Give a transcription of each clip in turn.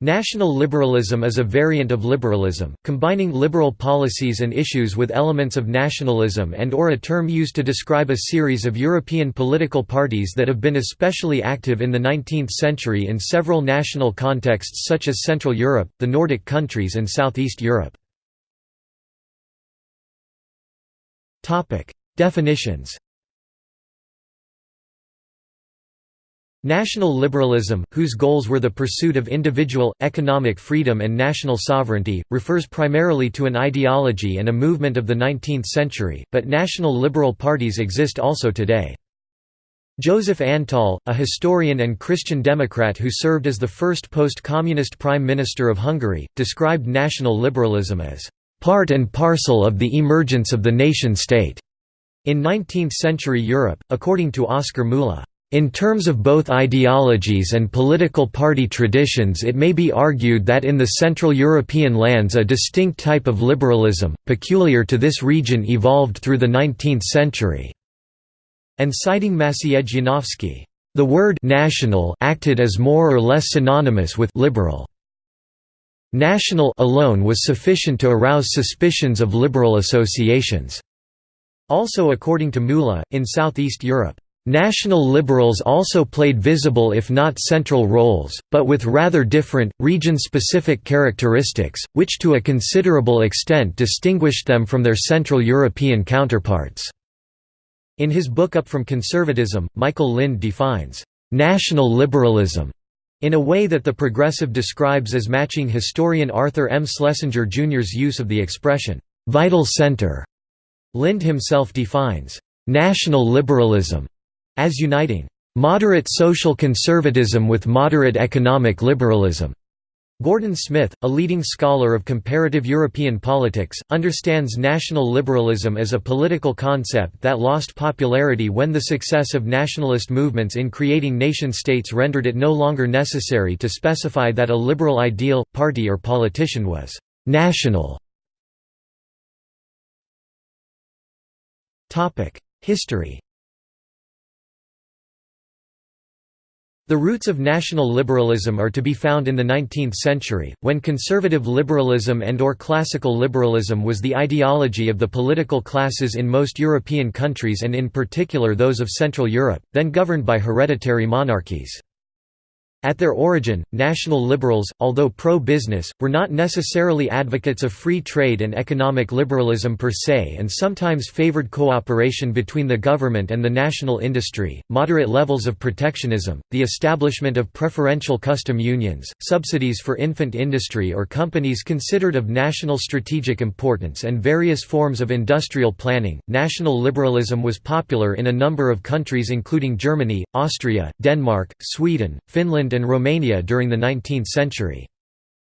National liberalism is a variant of liberalism, combining liberal policies and issues with elements of nationalism and or a term used to describe a series of European political parties that have been especially active in the 19th century in several national contexts such as Central Europe, the Nordic countries and Southeast Europe. Definitions National liberalism, whose goals were the pursuit of individual, economic freedom and national sovereignty, refers primarily to an ideology and a movement of the 19th century, but national liberal parties exist also today. Joseph Antall, a historian and Christian Democrat who served as the first post-communist Prime Minister of Hungary, described national liberalism as, "...part and parcel of the emergence of the nation-state." In 19th-century Europe, according to Oscar Müller, in terms of both ideologies and political party traditions it may be argued that in the Central European lands a distinct type of liberalism, peculiar to this region evolved through the 19th century." And citing Maciej Janowski, "...the word «national» acted as more or less synonymous with «liberal». National alone was sufficient to arouse suspicions of liberal associations." Also according to Müller, in Southeast Europe, National liberals also played visible if not central roles, but with rather different, region-specific characteristics, which to a considerable extent distinguished them from their Central European counterparts. In his book Up from Conservatism, Michael Lind defines, "...national liberalism", in a way that the progressive describes as matching historian Arthur M. Schlesinger Jr.'s use of the expression, "...vital center". Lind himself defines, "...national liberalism", as uniting moderate social conservatism with moderate economic liberalism. Gordon Smith, a leading scholar of comparative European politics, understands national liberalism as a political concept that lost popularity when the success of nationalist movements in creating nation-states rendered it no longer necessary to specify that a liberal ideal, party or politician was «national». History The roots of national liberalism are to be found in the 19th century, when conservative liberalism and or classical liberalism was the ideology of the political classes in most European countries and in particular those of Central Europe, then governed by hereditary monarchies. At their origin, national liberals, although pro-business, were not necessarily advocates of free trade and economic liberalism per se and sometimes favored cooperation between the government and the national industry, moderate levels of protectionism, the establishment of preferential custom unions, subsidies for infant industry or companies considered of national strategic importance and various forms of industrial planning. National liberalism was popular in a number of countries including Germany, Austria, Denmark, Sweden, Finland Poland and Romania during the 19th century.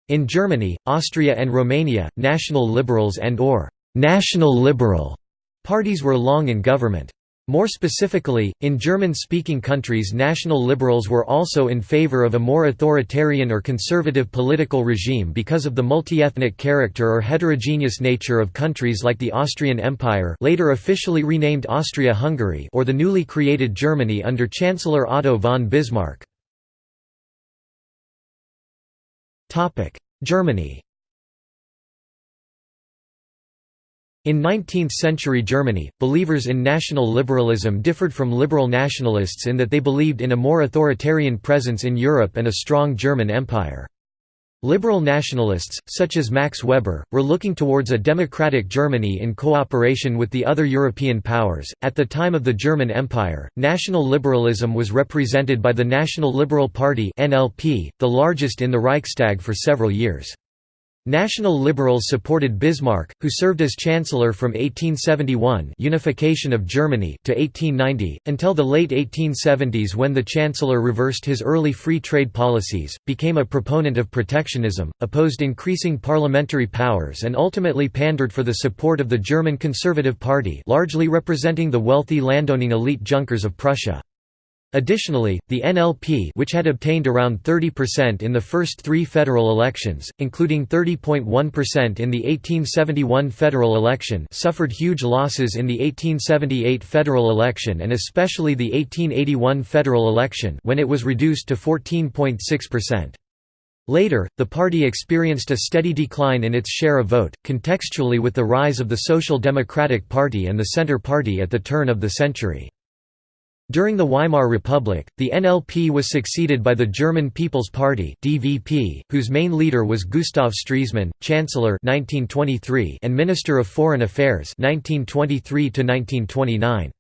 In Germany, Austria and Romania, national liberals and or «national liberal» parties were long in government. More specifically, in German-speaking countries national liberals were also in favor of a more authoritarian or conservative political regime because of the multi-ethnic character or heterogeneous nature of countries like the Austrian Empire later officially renamed Austria-Hungary or the newly created Germany under Chancellor Otto von Bismarck. Germany In 19th-century Germany, believers in national liberalism differed from liberal nationalists in that they believed in a more authoritarian presence in Europe and a strong German Empire. Liberal nationalists, such as Max Weber, were looking towards a democratic Germany in cooperation with the other European powers. At the time of the German Empire, national liberalism was represented by the National Liberal Party the largest in the Reichstag for several years. National liberals supported Bismarck, who served as chancellor from 1871 unification of Germany to 1890, until the late 1870s when the chancellor reversed his early free trade policies, became a proponent of protectionism, opposed increasing parliamentary powers and ultimately pandered for the support of the German Conservative Party largely representing the wealthy landowning elite Junkers of Prussia. Additionally, the NLP which had obtained around 30% in the first three federal elections, including 30.1% in the 1871 federal election suffered huge losses in the 1878 federal election and especially the 1881 federal election when it was reduced to 14.6%. Later, the party experienced a steady decline in its share of vote, contextually with the rise of the Social Democratic Party and the Centre Party at the turn of the century. During the Weimar Republic, the NLP was succeeded by the German People's Party (DVP), whose main leader was Gustav Stresemann, Chancellor (1923) and Minister of Foreign Affairs (1923 to 1929).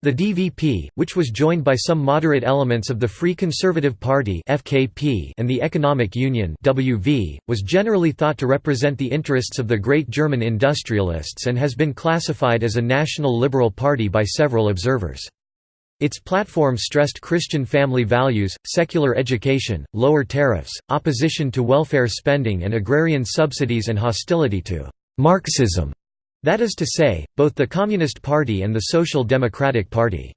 The DVP, which was joined by some moderate elements of the Free Conservative Party (FKP) and the Economic Union (WV), was generally thought to represent the interests of the great German industrialists and has been classified as a national liberal party by several observers. Its platform stressed Christian family values, secular education, lower tariffs, opposition to welfare spending and agrarian subsidies and hostility to «Marxism» That is to say, both the Communist Party and the Social Democratic Party.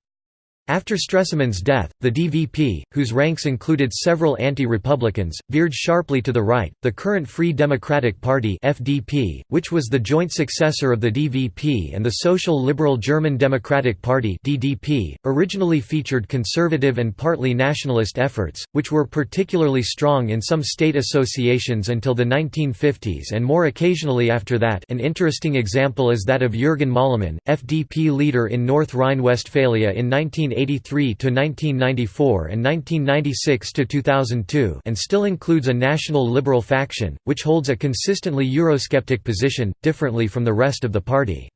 After Stresemann's death, the DVP, whose ranks included several anti-republicans, veered sharply to the right. The current Free Democratic Party (FDP), which was the joint successor of the DVP and the Social Liberal German Democratic Party (DDP), originally featured conservative and partly nationalist efforts, which were particularly strong in some state associations until the 1950s and more occasionally after that. An interesting example is that of Jürgen Möllemann, FDP leader in North Rhine-Westphalia in 1980 1983 to 1994 and 1996 to 2002 and still includes a national liberal faction which holds a consistently eurosceptic position differently from the rest of the party.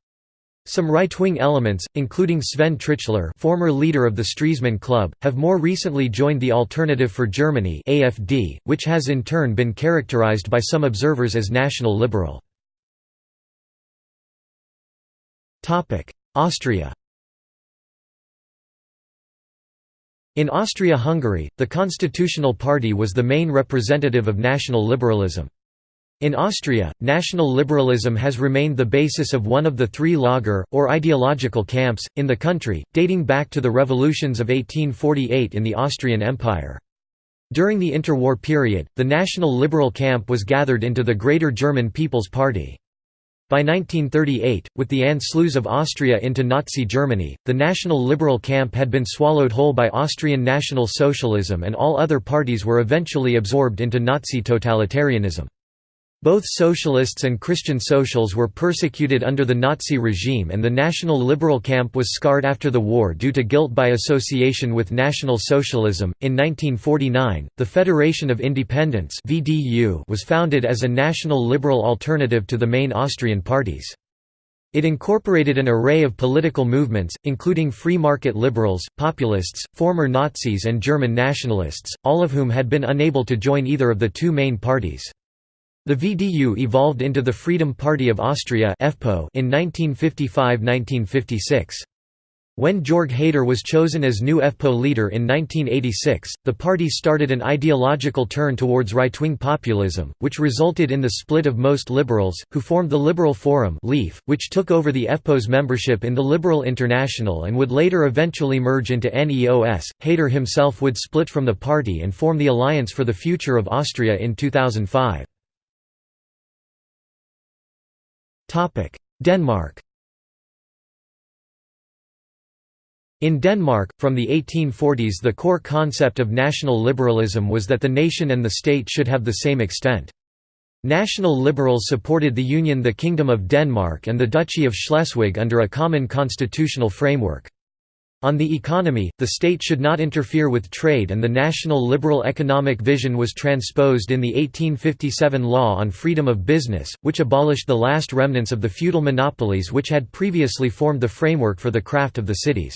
Some right-wing elements, including Sven Tritschler former leader of the Stresemann Club, have more recently joined the Alternative for Germany AFD, which has in turn been characterized by some observers as national liberal. Austria In Austria-Hungary, the Constitutional Party was the main representative of national liberalism. In Austria, national liberalism has remained the basis of one of the three Lager, or ideological camps, in the country, dating back to the revolutions of 1848 in the Austrian Empire. During the interwar period, the national liberal camp was gathered into the Greater German People's Party. By 1938, with the Anschluss of Austria into Nazi Germany, the National Liberal camp had been swallowed whole by Austrian National Socialism and all other parties were eventually absorbed into Nazi totalitarianism. Both socialists and Christian socials were persecuted under the Nazi regime and the National Liberal camp was scarred after the war due to guilt by association with National Socialism. In 1949, the Federation of Independents (VDU) was founded as a national liberal alternative to the main Austrian parties. It incorporated an array of political movements, including free market liberals, populists, former Nazis and German nationalists, all of whom had been unable to join either of the two main parties. The VDU evolved into the Freedom Party of Austria in 1955–1956. When Jörg Haider was chosen as new FPÖ leader in 1986, the party started an ideological turn towards right-wing populism, which resulted in the split of most liberals, who formed the Liberal Forum which took over the FPÖ's membership in the Liberal International and would later eventually merge into NEOS. Haider himself would split from the party and form the Alliance for the Future of Austria in 2005. Denmark In Denmark, from the 1840s the core concept of national liberalism was that the nation and the state should have the same extent. National liberals supported the Union the Kingdom of Denmark and the Duchy of Schleswig under a common constitutional framework. On the economy, the state should not interfere with trade and the national liberal economic vision was transposed in the 1857 Law on Freedom of Business, which abolished the last remnants of the feudal monopolies which had previously formed the framework for the craft of the cities.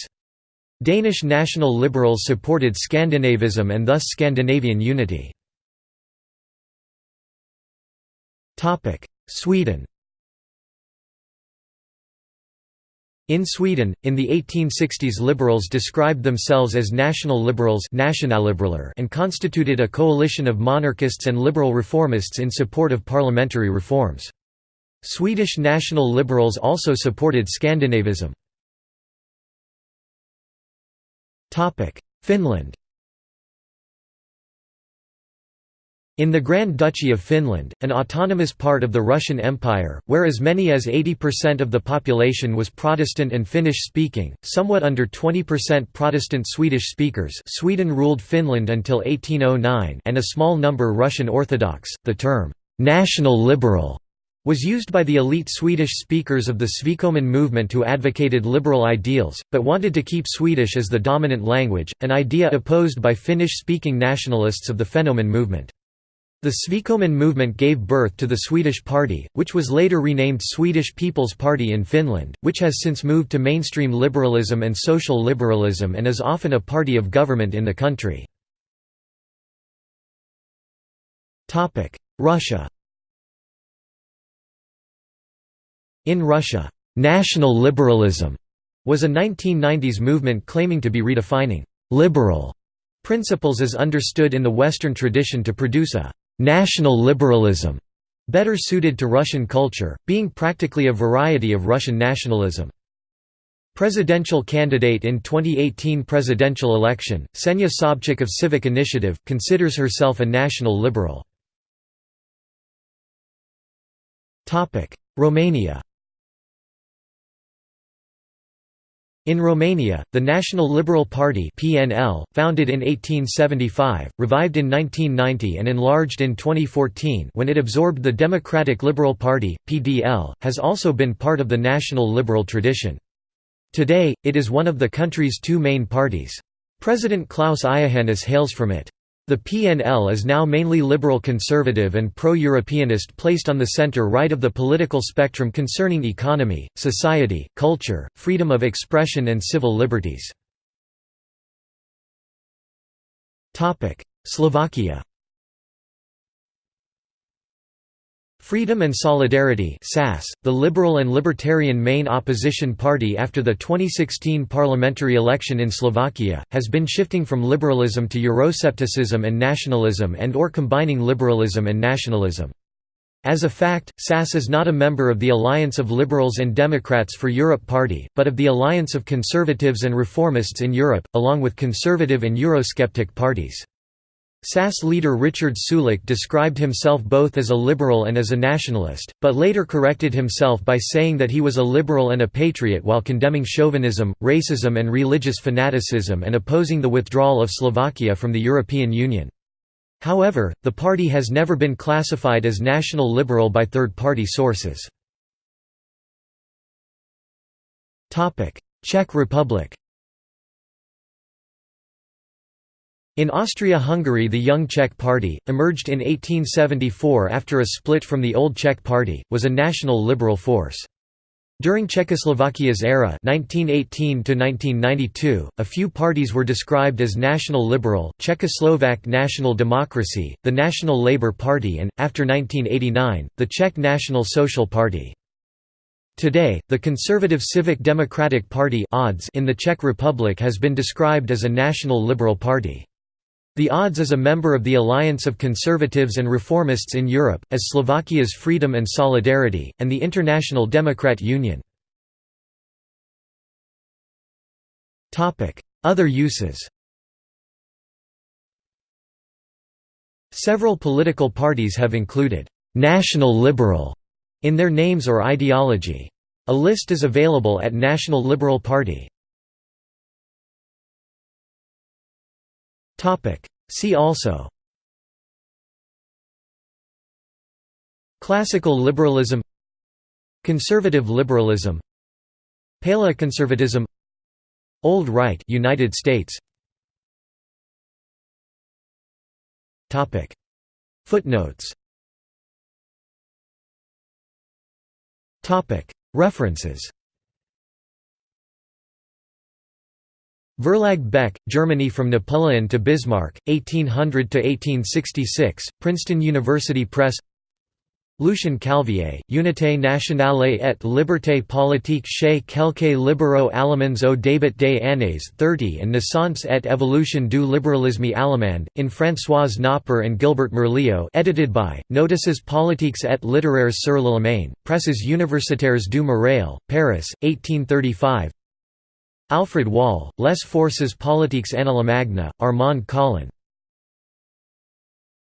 Danish national liberals supported Scandinavism and thus Scandinavian unity. Sweden In Sweden, in the 1860s liberals described themselves as national liberals and constituted a coalition of monarchists and liberal reformists in support of parliamentary reforms. Swedish national liberals also supported Scandinavism. Finland In the Grand Duchy of Finland, an autonomous part of the Russian Empire, where as many as 80% of the population was Protestant and Finnish-speaking, somewhat under 20% Protestant Swedish speakers Sweden ruled Finland until 1809 and a small number Russian Orthodox, the term, "'national liberal' was used by the elite Swedish speakers of the Svekoman movement who advocated liberal ideals, but wanted to keep Swedish as the dominant language, an idea opposed by Finnish-speaking nationalists of the Fennoman movement. The Svekoman movement gave birth to the Swedish Party, which was later renamed Swedish People's Party in Finland, which has since moved to mainstream liberalism and social liberalism and is often a party of government in the country. Russia In Russia, "'national liberalism' was a 1990s movement claiming to be redefining «liberal» principles as understood in the Western tradition to produce a national liberalism, better suited to Russian culture, being practically a variety of Russian nationalism. Presidential candidate in 2018 presidential election, Ksenia Sobchak of Civic Initiative, considers herself a national liberal. Romania In Romania, the National Liberal Party (PNL), founded in 1875, revived in 1990 and enlarged in 2014 when it absorbed the Democratic Liberal Party (PDL), has also been part of the national liberal tradition. Today, it is one of the country's two main parties. President Klaus Iohannis hails from it. The PNL is now mainly liberal conservative and pro-Europeanist placed on the center-right of the political spectrum concerning economy, society, culture, freedom of expression and civil liberties. Slovakia Freedom and Solidarity SAS, the liberal and libertarian main opposition party after the 2016 parliamentary election in Slovakia, has been shifting from liberalism to Euroscepticism and nationalism and or combining liberalism and nationalism. As a fact, SAS is not a member of the Alliance of Liberals and Democrats for Europe party, but of the Alliance of Conservatives and Reformists in Europe, along with conservative and Eurosceptic parties. SAS leader Richard Sulík described himself both as a liberal and as a nationalist, but later corrected himself by saying that he was a liberal and a patriot while condemning chauvinism, racism and religious fanaticism and opposing the withdrawal of Slovakia from the European Union. However, the party has never been classified as national liberal by third-party sources. Czech Republic In Austria-Hungary the Young Czech Party, emerged in 1874 after a split from the Old Czech Party, was a national liberal force. During Czechoslovakia's era 1918 a few parties were described as National Liberal, Czechoslovak National Democracy, the National Labour Party and, after 1989, the Czech National Social Party. Today, the Conservative Civic Democratic Party in the Czech Republic has been described as a national liberal party. The ODS is a member of the Alliance of Conservatives and Reformists in Europe, as Slovakia's Freedom and Solidarity, and the International Democrat Union. Other uses Several political parties have included «national liberal» in their names or ideology. A list is available at National Liberal Party. See also. Classical liberalism. Conservative liberalism. Paleoconservatism. Old Right United States. Topic. Footnotes. Topic. References Verlag Beck, Germany From Napoleon to Bismarck, 1800–1866, Princeton University Press. Lucien Calvier, Unité nationale et liberté politique chez quelques libéraux allemands au début des années 30 and Naissance et évolution du libéralisme allemand, in Françoise Knopper and Gilbert Merlio edited by, Notices politiques et littéraires sur l'Allemagne, Presses universitaires du Marais, Paris, 1835 Alfred Wahl, Les forces politiques en Allemagne, Armand Colin